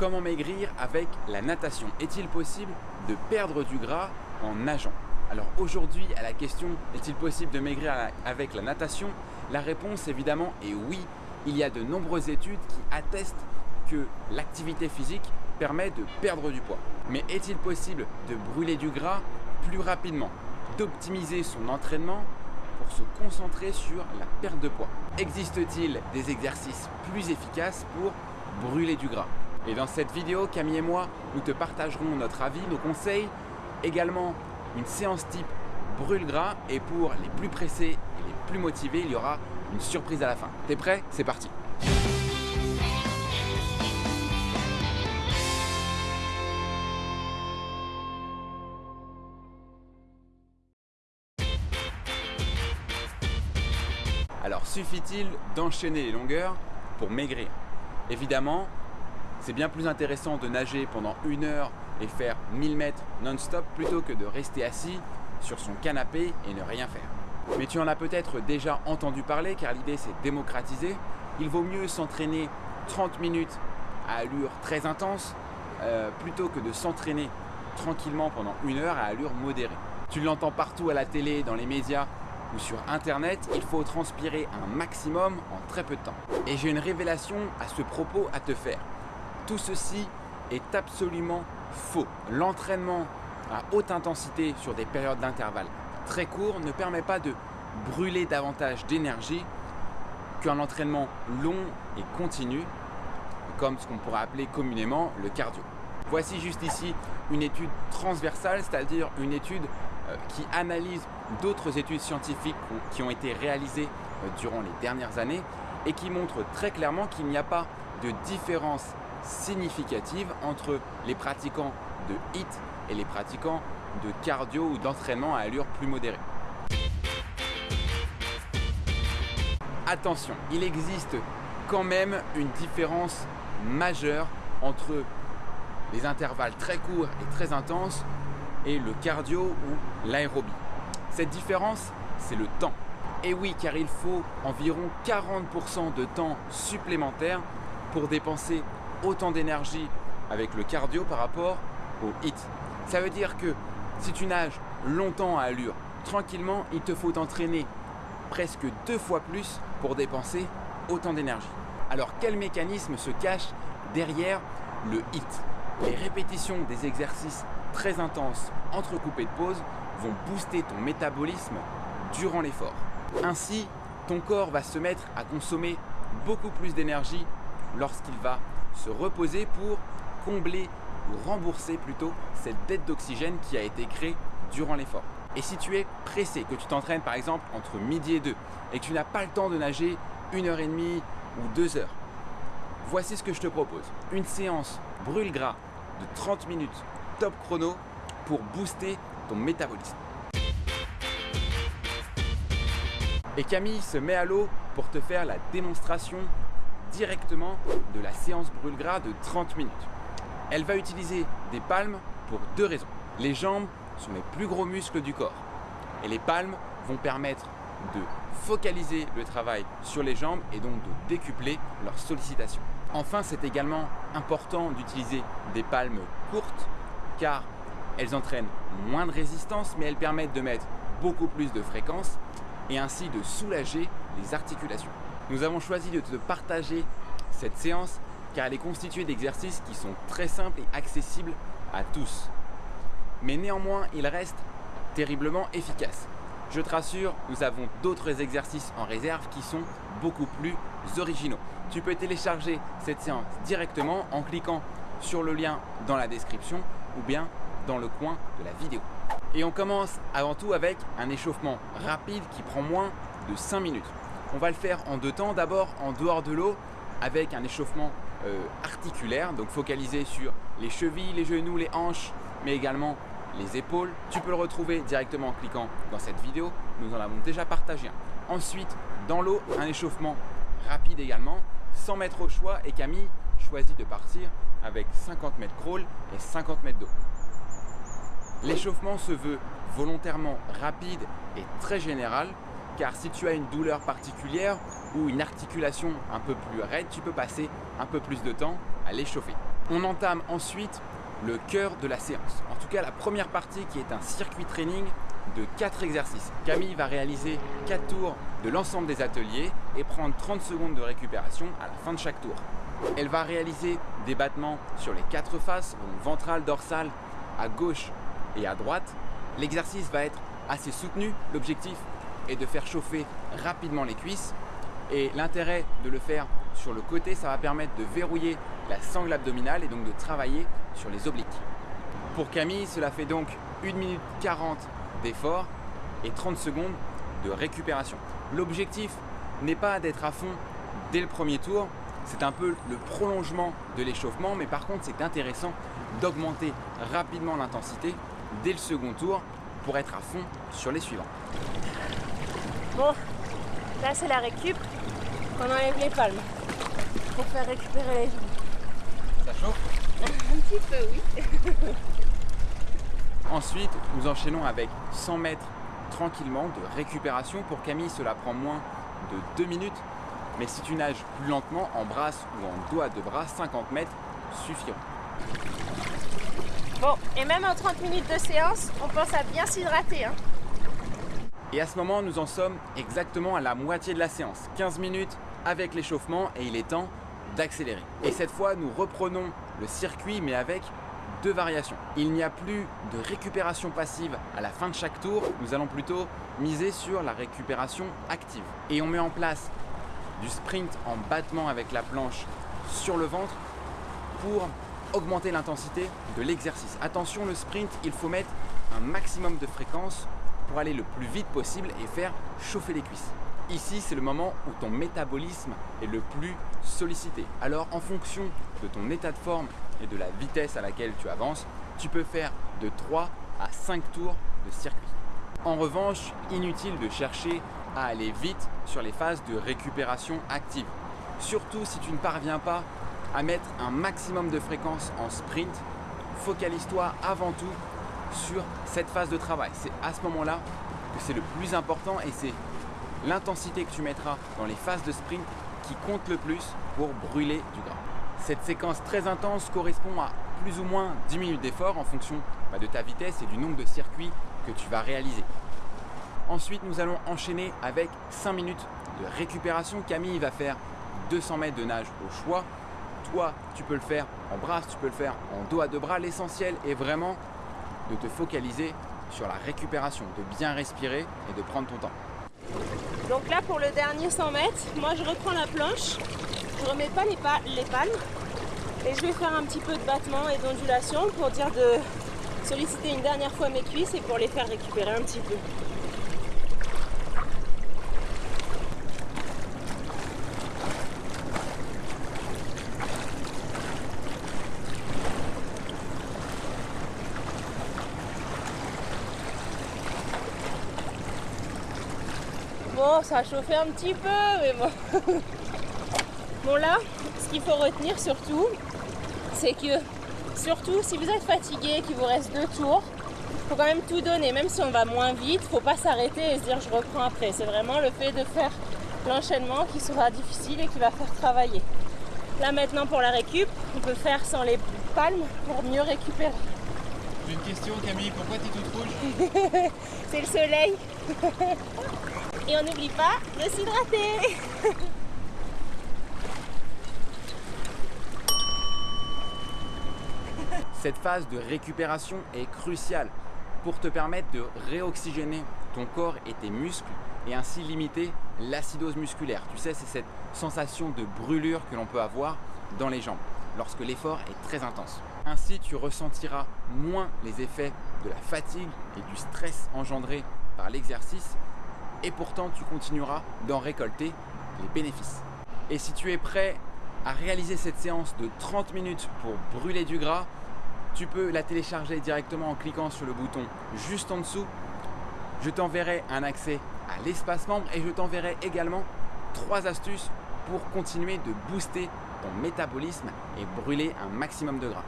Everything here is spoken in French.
Comment maigrir avec la natation. Est-il possible de perdre du gras en nageant? Alors aujourd'hui à la question est-il possible de maigrir avec la natation? La réponse évidemment est oui. Il y a de nombreuses études qui attestent que l'activité physique permet de perdre du poids. Mais est-il possible de brûler du gras plus rapidement? D'optimiser son entraînement pour se concentrer sur la perte de poids? Existe-t-il des exercices plus efficaces pour brûler du gras? Et dans cette vidéo, Camille et moi, nous te partagerons notre avis, nos conseils, également une séance type brûle gras. Et pour les plus pressés et les plus motivés, il y aura une surprise à la fin. T'es prêt? C'est parti. Alors suffit-il d'enchaîner les longueurs pour maigrir? Évidemment, c'est bien plus intéressant de nager pendant une heure et faire 1000 mètres non-stop plutôt que de rester assis sur son canapé et ne rien faire. Mais tu en as peut-être déjà entendu parler car l'idée c'est démocratiser. Il vaut mieux s'entraîner 30 minutes à allure très intense euh, plutôt que de s'entraîner tranquillement pendant une heure à allure modérée. Tu l'entends partout à la télé, dans les médias ou sur internet, il faut transpirer un maximum en très peu de temps. Et j'ai une révélation à ce propos à te faire. Tout ceci est absolument faux. L'entraînement à haute intensité sur des périodes d'intervalle très courts ne permet pas de brûler davantage d'énergie qu'un entraînement long et continu, comme ce qu'on pourrait appeler communément le cardio. Voici juste ici une étude transversale, c'est-à-dire une étude euh, qui analyse d'autres études scientifiques qui ont été réalisées euh, durant les dernières années et qui montre très clairement qu'il n'y a pas de différence significative entre les pratiquants de HIT et les pratiquants de cardio ou d'entraînement à allure plus modérée. Attention, il existe quand même une différence majeure entre les intervalles très courts et très intenses et le cardio ou l'aérobie. Cette différence, c'est le temps. Et oui, car il faut environ 40% de temps supplémentaire pour dépenser autant d'énergie avec le cardio par rapport au HIT. Ça veut dire que si tu nages longtemps à allure, tranquillement, il te faut t'entraîner presque deux fois plus pour dépenser autant d'énergie. Alors quel mécanisme se cache derrière le HIT? Les répétitions des exercices très intenses entrecoupés de pauses vont booster ton métabolisme durant l'effort. Ainsi, ton corps va se mettre à consommer beaucoup plus d'énergie lorsqu'il va se reposer pour combler ou rembourser plutôt cette dette d'oxygène qui a été créée durant l'effort. Et si tu es pressé, que tu t'entraînes par exemple entre midi et deux et que tu n'as pas le temps de nager une heure et demie ou deux heures, voici ce que je te propose. Une séance brûle gras de 30 minutes top chrono pour booster ton métabolisme. Et Camille se met à l'eau pour te faire la démonstration directement de la séance brûle-gras de 30 minutes. Elle va utiliser des palmes pour deux raisons. Les jambes sont les plus gros muscles du corps et les palmes vont permettre de focaliser le travail sur les jambes et donc de décupler leur sollicitation. Enfin, c'est également important d'utiliser des palmes courtes car elles entraînent moins de résistance mais elles permettent de mettre beaucoup plus de fréquence et ainsi de soulager les articulations. Nous avons choisi de te partager cette séance car elle est constituée d'exercices qui sont très simples et accessibles à tous. Mais néanmoins, il reste terriblement efficace. Je te rassure, nous avons d'autres exercices en réserve qui sont beaucoup plus originaux. Tu peux télécharger cette séance directement en cliquant sur le lien dans la description ou bien dans le coin de la vidéo. Et on commence avant tout avec un échauffement rapide qui prend moins de 5 minutes. On va le faire en deux temps. D'abord en dehors de l'eau avec un échauffement euh, articulaire, donc focalisé sur les chevilles, les genoux, les hanches, mais également les épaules. Tu peux le retrouver directement en cliquant dans cette vidéo. Nous en avons déjà partagé un. Ensuite, dans l'eau, un échauffement rapide également, sans mettre au choix. Et Camille choisit de partir avec 50 mètres crawl et 50 mètres d'eau. L'échauffement se veut volontairement rapide et très général car si tu as une douleur particulière ou une articulation un peu plus raide, tu peux passer un peu plus de temps à l'échauffer. On entame ensuite le cœur de la séance. En tout cas, la première partie qui est un circuit training de 4 exercices. Camille va réaliser 4 tours de l'ensemble des ateliers et prendre 30 secondes de récupération à la fin de chaque tour. Elle va réaliser des battements sur les quatre faces, donc ventrale, dorsale, à gauche et à droite. L'exercice va être assez soutenu. L'objectif est de faire chauffer rapidement les cuisses. Et l'intérêt de le faire sur le côté, ça va permettre de verrouiller la sangle abdominale et donc de travailler sur les obliques. Pour Camille, cela fait donc 1 minute 40 d'effort et 30 secondes de récupération. L'objectif n'est pas d'être à fond dès le premier tour, c'est un peu le prolongement de l'échauffement, mais par contre c'est intéressant d'augmenter rapidement l'intensité dès le second tour pour être à fond sur les suivants. Bon, là c'est la récup, on enlève les palmes pour faire récupérer les jambes. Ça chauffe? Un petit peu, oui. Ensuite, nous enchaînons avec 100 mètres tranquillement de récupération. Pour Camille, cela prend moins de 2 minutes. Mais si tu nages plus lentement, en brasse ou en doigt de bras, 50 mètres suffiront. Bon, et même en 30 minutes de séance, on pense à bien s'hydrater. Hein. Et à ce moment, nous en sommes exactement à la moitié de la séance. 15 minutes avec l'échauffement et il est temps d'accélérer. Et cette fois, nous reprenons le circuit mais avec deux variations. Il n'y a plus de récupération passive à la fin de chaque tour, nous allons plutôt miser sur la récupération active. Et on met en place du sprint en battement avec la planche sur le ventre pour augmenter l'intensité de l'exercice. Attention, le sprint, il faut mettre un maximum de fréquence pour aller le plus vite possible et faire chauffer les cuisses. Ici, c'est le moment où ton métabolisme est le plus sollicité. Alors, en fonction de ton état de forme et de la vitesse à laquelle tu avances, tu peux faire de 3 à 5 tours de circuit. En revanche, inutile de chercher à aller vite sur les phases de récupération active. Surtout si tu ne parviens pas à mettre un maximum de fréquence en sprint, focalise-toi avant tout sur cette phase de travail. C'est à ce moment-là que c'est le plus important et c'est l'intensité que tu mettras dans les phases de sprint qui compte le plus pour brûler du gras. Cette séquence très intense correspond à plus ou moins 10 minutes d'effort en fonction bah, de ta vitesse et du nombre de circuits que tu vas réaliser. Ensuite, nous allons enchaîner avec 5 minutes de récupération. Camille va faire 200 mètres de nage au choix. Toi, tu peux le faire en brasse, tu peux le faire en dos à deux bras. L'essentiel est vraiment de te focaliser sur la récupération, de bien respirer et de prendre ton temps. Donc là, pour le dernier 100 mètres, moi je reprends la planche, je remets pas les, les palmes et je vais faire un petit peu de battement et d'ondulation pour dire de solliciter une dernière fois mes cuisses et pour les faire récupérer un petit peu. Bon, ça a chauffé un petit peu, mais bon. bon là, ce qu'il faut retenir surtout, c'est que surtout si vous êtes fatigué, qu'il vous reste deux tours, faut quand même tout donner, même si on va moins vite, faut pas s'arrêter et se dire je reprends après. C'est vraiment le fait de faire l'enchaînement qui sera difficile et qui va faire travailler. Là maintenant pour la récup, on peut faire sans les palmes pour mieux récupérer. J'ai une question Camille, pourquoi tu es toute rouge? C'est le soleil Et on n'oublie pas de s'hydrater Cette phase de récupération est cruciale pour te permettre de réoxygéner ton corps et tes muscles et ainsi limiter l'acidose musculaire. Tu sais, c'est cette sensation de brûlure que l'on peut avoir dans les jambes lorsque l'effort est très intense. Ainsi, tu ressentiras moins les effets de la fatigue et du stress engendré par l'exercice et pourtant tu continueras d'en récolter les bénéfices. Et si tu es prêt à réaliser cette séance de 30 minutes pour brûler du gras, tu peux la télécharger directement en cliquant sur le bouton juste en dessous. Je t'enverrai un accès à l'espace membre et je t'enverrai également trois astuces pour continuer de booster ton métabolisme et brûler un maximum de gras.